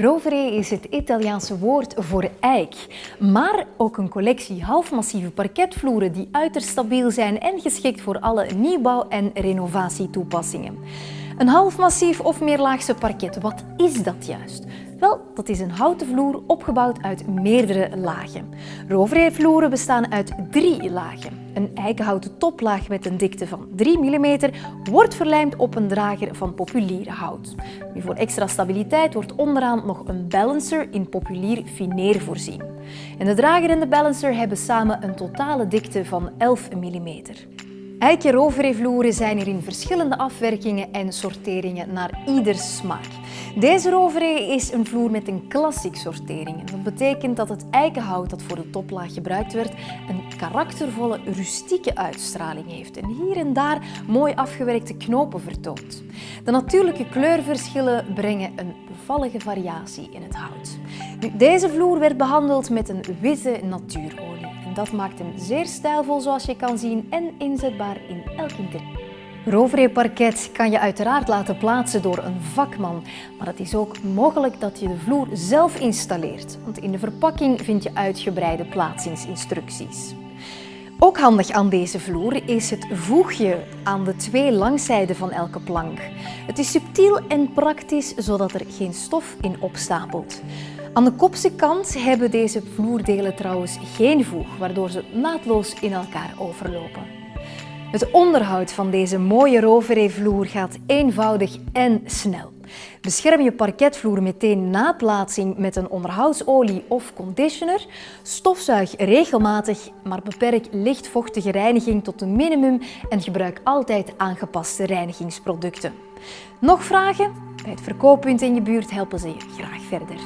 Rovere is het Italiaanse woord voor eik, maar ook een collectie halfmassieve parketvloeren die uiterst stabiel zijn en geschikt voor alle nieuwbouw- en renovatietoepassingen. Een halfmassief of meerlaagse parket, wat is dat juist? Wel, dat is een houten vloer opgebouwd uit meerdere lagen. Roveree-vloeren bestaan uit drie lagen. Een eikenhouten toplaag met een dikte van 3 mm wordt verlijmd op een drager van populier hout. Voor extra stabiliteit wordt onderaan nog een balancer in populier fineer voorzien. En de drager en de balancer hebben samen een totale dikte van 11 mm. Eiken roveree-vloeren zijn er in verschillende afwerkingen en sorteringen naar ieder smaak. Deze roveree is een vloer met een klassiek sortering. Dat betekent dat het eikenhout dat voor de toplaag gebruikt werd een karaktervolle, rustieke uitstraling heeft en hier en daar mooi afgewerkte knopen vertoont. De natuurlijke kleurverschillen brengen een bevallige variatie in het hout. Deze vloer werd behandeld met een witte natuurolie en dat maakt hem zeer stijlvol zoals je kan zien en inzetbaar in elk interieur. Roveree parket kan je uiteraard laten plaatsen door een vakman, maar het is ook mogelijk dat je de vloer zelf installeert, want in de verpakking vind je uitgebreide plaatsingsinstructies. Ook handig aan deze vloer is het voegje aan de twee langzijden van elke plank. Het is subtiel en praktisch, zodat er geen stof in opstapelt. Aan de kopse kant hebben deze vloerdelen trouwens geen voeg, waardoor ze naadloos in elkaar overlopen. Het onderhoud van deze mooie roveree-vloer gaat eenvoudig en snel. Bescherm je parketvloer meteen na plaatsing met een onderhoudsolie of conditioner. Stofzuig regelmatig, maar beperk lichtvochtige reiniging tot een minimum en gebruik altijd aangepaste reinigingsproducten. Nog vragen? Bij het verkooppunt in je buurt helpen ze je graag verder.